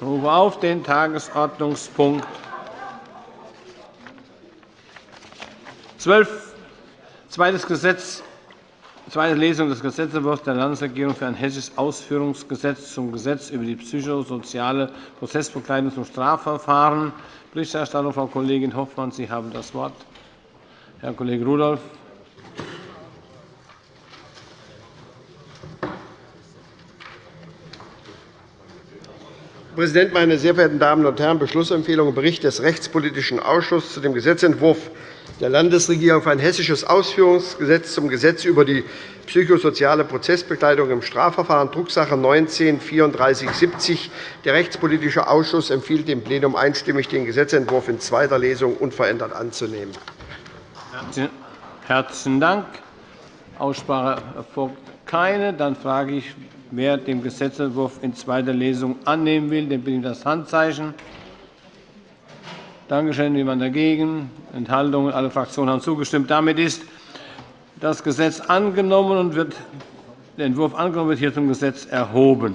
Ich rufe auf den Tagesordnungspunkt 12, zweites Gesetz, zweite Lesung des Gesetzentwurfs der Landesregierung für ein hessisches Ausführungsgesetz zum Gesetz über die psychosoziale Prozessbegleitung zum Strafverfahren. Berichterstattung Frau Kollegin Hoffmann. Sie haben das Wort. Herr Kollege Rudolph. Präsident, meine sehr verehrten Damen und Herren! Beschlussempfehlung und Bericht des Rechtspolitischen Ausschusses zu dem Gesetzentwurf der Landesregierung für ein hessisches Ausführungsgesetz zum Gesetz über die psychosoziale Prozessbegleitung im Strafverfahren, Drucksache 19-3470. Der Rechtspolitische Ausschuss empfiehlt dem Plenum einstimmig, den Gesetzentwurf in zweiter Lesung unverändert anzunehmen. Herzlichen Dank. Aussprache erfolgt keine. Dann frage ich, wer den Gesetzentwurf in zweiter Lesung annehmen will. Den bitte ich das Handzeichen. Danke schön. Niemand dagegen? Enthaltungen? Alle Fraktionen haben zugestimmt. Damit ist das Gesetz angenommen und wird der Entwurf angenommen wird hier zum Gesetz erhoben.